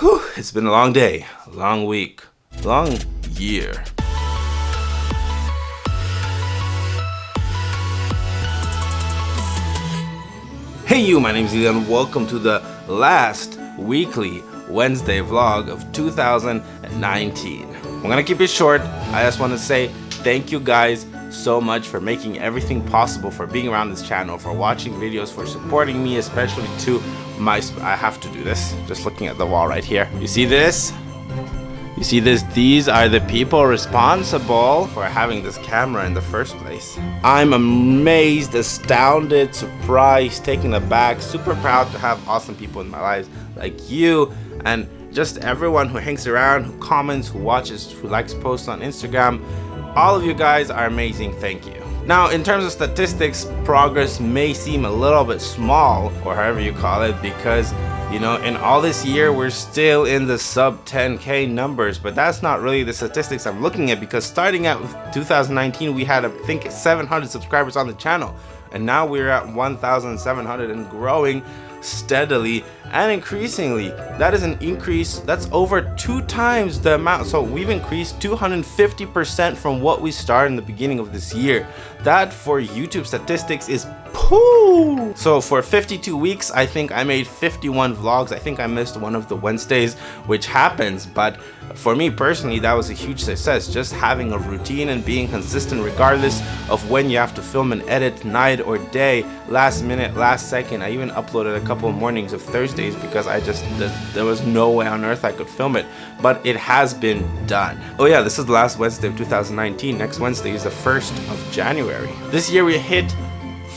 Whew, it's been a long day, a long week, long year. Hey you, my name is Elian. Welcome to the last weekly Wednesday vlog of 2019. I'm gonna keep it short. I just want to say thank you guys so much for making everything possible, for being around this channel, for watching videos, for supporting me, especially to my... I have to do this, just looking at the wall right here. You see this? You see this? These are the people responsible for having this camera in the first place. I'm amazed, astounded, surprised, taken aback, super proud to have awesome people in my lives like you and just everyone who hangs around, who comments, who watches, who likes posts on Instagram. All of you guys are amazing, thank you. Now, in terms of statistics, progress may seem a little bit small, or however you call it, because, you know, in all this year, we're still in the sub 10k numbers, but that's not really the statistics I'm looking at, because starting out with 2019, we had, I think, 700 subscribers on the channel, and now we're at 1,700 and growing steadily and increasingly. That is an increase that's over two times the amount. So we've increased 250 percent from what we started in the beginning of this year. That for youtube statistics is poo! So for 52 weeks i think i made 51 vlogs. I think i missed one of the wednesdays which happens but for me personally that was a huge success just having a routine and being consistent regardless of when you have to film and edit night or day last minute last second. I even uploaded a couple of mornings of thursdays because i just there was no way on earth i could film it. But it has been done. Oh yeah this is the last wednesday of 2019 next wednesday is the 1st of january. This year we hit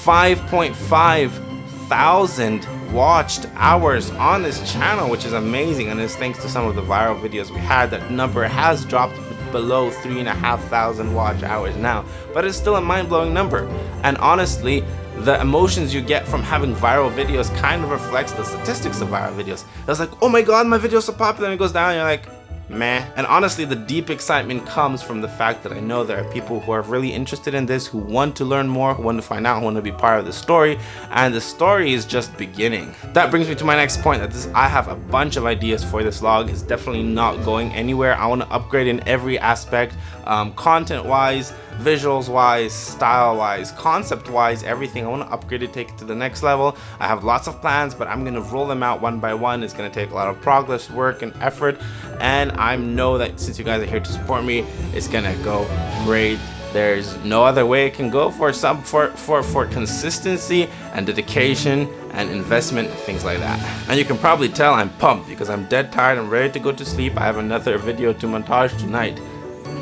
5.5 thousand watched hours on this channel which is amazing. And it's thanks to some of the viral videos we had that number has dropped below three and a half thousand watch hours now. But it's still a mind-blowing number. And honestly the emotions you get from having viral videos kind of reflects the statistics of viral videos. It's like oh my god my video's so popular. And it goes down and you're like meh. And honestly, the deep excitement comes from the fact that I know there are people who are really interested in this, who want to learn more, who want to find out, who want to be part of the story, and the story is just beginning. That brings me to my next point, that this I have a bunch of ideas for this vlog. It's definitely not going anywhere. I want to upgrade in every aspect, um, content-wise, visuals wise style wise concept wise everything i want to upgrade it take it to the next level i have lots of plans but i'm going to roll them out one by one it's going to take a lot of progress work and effort and I know that since you guys are here to support me, it's gonna go great. There's no other way it can go for some for for for consistency and dedication and investment and things like that. And you can probably tell I'm pumped because I'm dead tired. I'm ready to go to sleep. I have another video to montage tonight,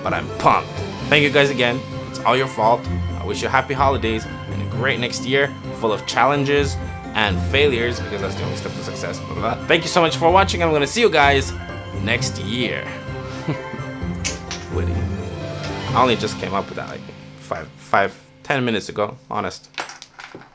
but I'm pumped. Thank you guys again. It's all your fault. I wish you happy holidays and a great next year full of challenges and failures because that's the only step to success. Blah, blah, blah. Thank you so much for watching. I'm gonna see you guys next year. Witty. I only just came up with that like five, five, ten minutes ago, honest.